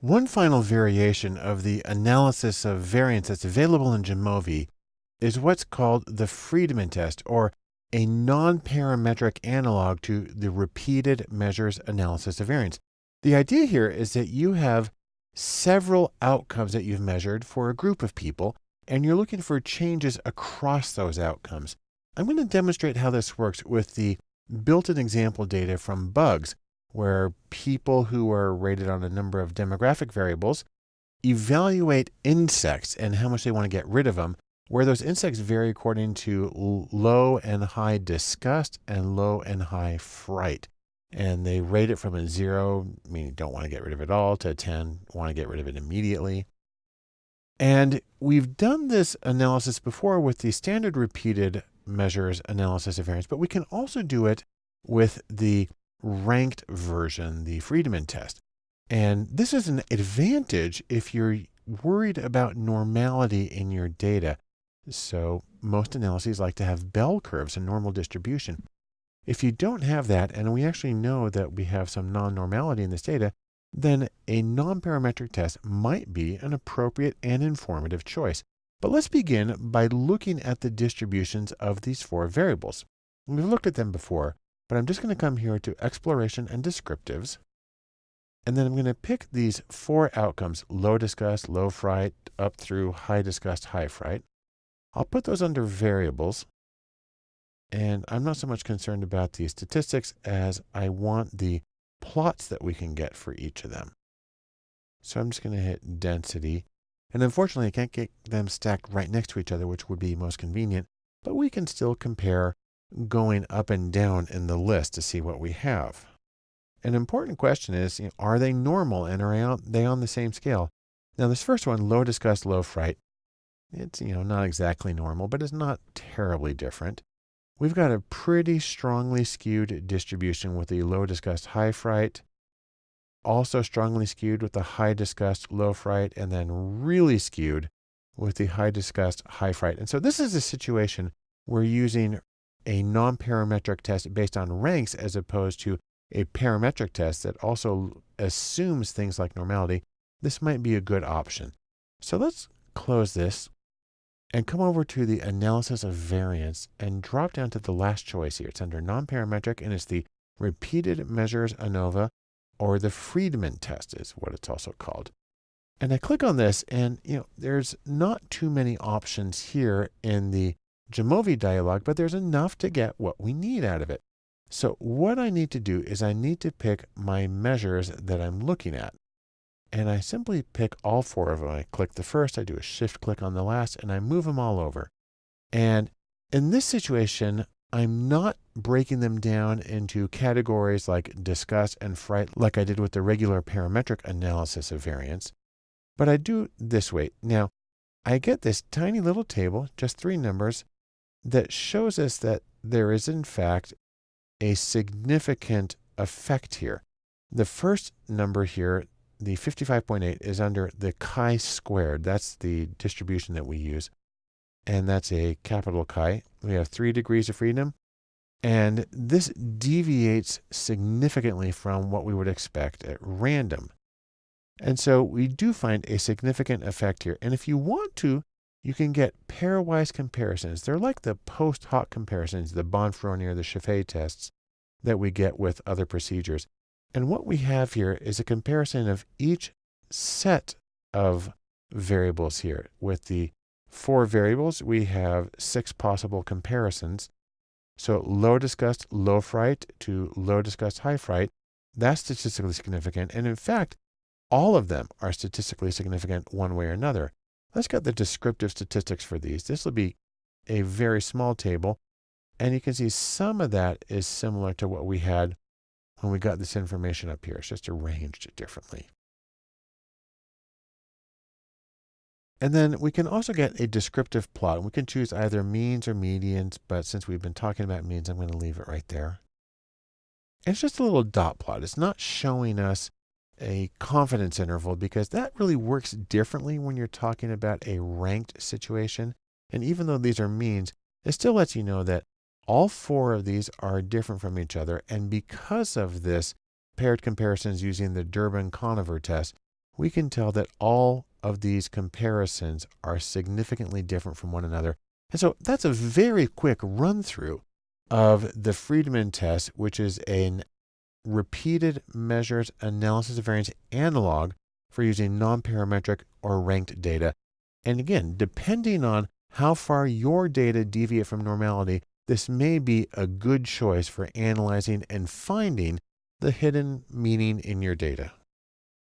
One final variation of the analysis of variance that's available in Jamovi is what's called the Friedman test, or a non-parametric analog to the repeated measures analysis of variance. The idea here is that you have several outcomes that you've measured for a group of people, and you're looking for changes across those outcomes. I'm going to demonstrate how this works with the built-in example data from bugs, where people who are rated on a number of demographic variables evaluate insects and how much they want to get rid of them, where those insects vary according to low and high disgust and low and high fright. And they rate it from a zero, meaning don't want to get rid of it all, to a 10, want to get rid of it immediately. And we've done this analysis before with the standard repeated measures analysis of variance, but we can also do it with the ranked version, the Friedman test. And this is an advantage if you're worried about normality in your data. So most analyses like to have bell curves and normal distribution. If you don't have that, and we actually know that we have some non-normality in this data, then a non-parametric test might be an appropriate and informative choice. But let's begin by looking at the distributions of these four variables. We've looked at them before, but I'm just going to come here to exploration and descriptives. And then I'm going to pick these four outcomes, low disgust, low fright, up through high disgust, high fright. I'll put those under variables. And I'm not so much concerned about the statistics as I want the plots that we can get for each of them. So I'm just going to hit density and unfortunately, I can't get them stacked right next to each other, which would be most convenient, but we can still compare going up and down in the list to see what we have. An important question is, you know, are they normal and are they on the same scale? Now this first one, low disgust, low fright, it's, you know, not exactly normal, but it's not terribly different. We've got a pretty strongly skewed distribution with the low disgust, high fright, also strongly skewed with the high disgust, low fright, and then really skewed with the high disgust, high fright. And so this is a situation we're using a non-parametric test based on ranks as opposed to a parametric test that also assumes things like normality, this might be a good option. So let's close this and come over to the analysis of variance and drop down to the last choice here. It's under non-parametric and it's the repeated measures ANOVA or the Friedman test is what it's also called. And I click on this and, you know, there's not too many options here in the Jamovi dialog, but there's enough to get what we need out of it. So what I need to do is I need to pick my measures that I'm looking at. And I simply pick all four of them. I click the first, I do a shift click on the last, and I move them all over. And in this situation, I'm not breaking them down into categories like disgust and fright like I did with the regular parametric analysis of variance, but I do this way. Now, I get this tiny little table, just three numbers, that shows us that there is in fact a significant effect here. The first number here, the 55.8, is under the chi-squared. That's the distribution that we use and that's a capital chi. We have three degrees of freedom, and this deviates significantly from what we would expect at random. And so we do find a significant effect here. And if you want to, you can get pairwise comparisons. They're like the post hoc comparisons, the Bonferroni, or the Scheffé tests that we get with other procedures. And what we have here is a comparison of each set of variables here with the four variables, we have six possible comparisons. So low disgust, low fright to low disgust, high fright, that's statistically significant. And in fact, all of them are statistically significant one way or another. Let's get the descriptive statistics for these. This will be a very small table. And you can see some of that is similar to what we had when we got this information up here. It's just arranged differently. And then we can also get a descriptive plot. We can choose either means or medians, but since we've been talking about means, I'm going to leave it right there. It's just a little dot plot. It's not showing us a confidence interval because that really works differently when you're talking about a ranked situation. And even though these are means, it still lets you know that all four of these are different from each other. And because of this, paired comparisons using the Durbin-Conover test we can tell that all of these comparisons are significantly different from one another. And so that's a very quick run through of the Friedman test, which is an repeated measures analysis of variance analog for using non-parametric or ranked data. And again, depending on how far your data deviate from normality, this may be a good choice for analyzing and finding the hidden meaning in your data.